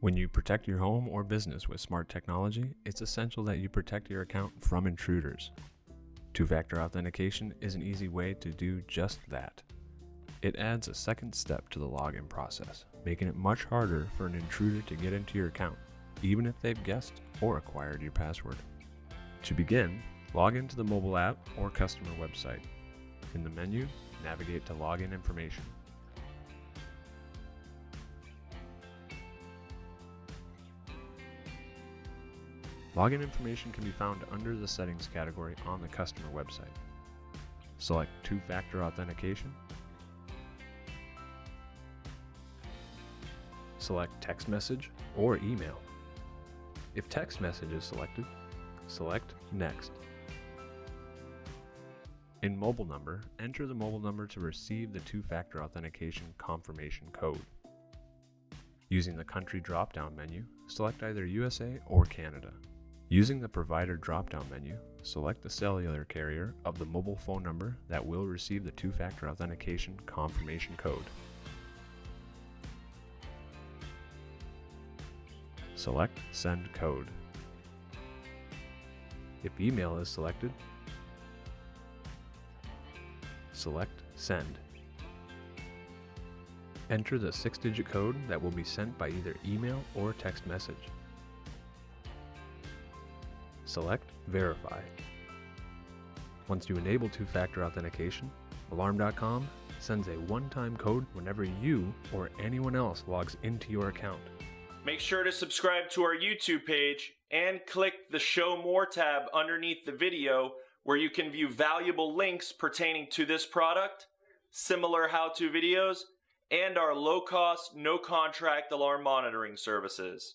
When you protect your home or business with smart technology, it's essential that you protect your account from intruders. Two factor authentication is an easy way to do just that. It adds a second step to the login process, making it much harder for an intruder to get into your account, even if they've guessed or acquired your password. To begin, log into the mobile app or customer website. In the menu, navigate to login information. Login information can be found under the settings category on the customer website. Select two-factor authentication. Select text message or email. If text message is selected, select next. In mobile number, enter the mobile number to receive the two-factor authentication confirmation code. Using the country drop-down menu, select either USA or Canada. Using the provider drop-down menu, select the cellular carrier of the mobile phone number that will receive the two-factor authentication confirmation code. Select Send Code. If email is selected, select Send. Enter the six-digit code that will be sent by either email or text message. Select Verify. Once you enable two-factor authentication, Alarm.com sends a one-time code whenever you or anyone else logs into your account. Make sure to subscribe to our YouTube page and click the Show More tab underneath the video where you can view valuable links pertaining to this product, similar how-to videos, and our low-cost, no-contract alarm monitoring services.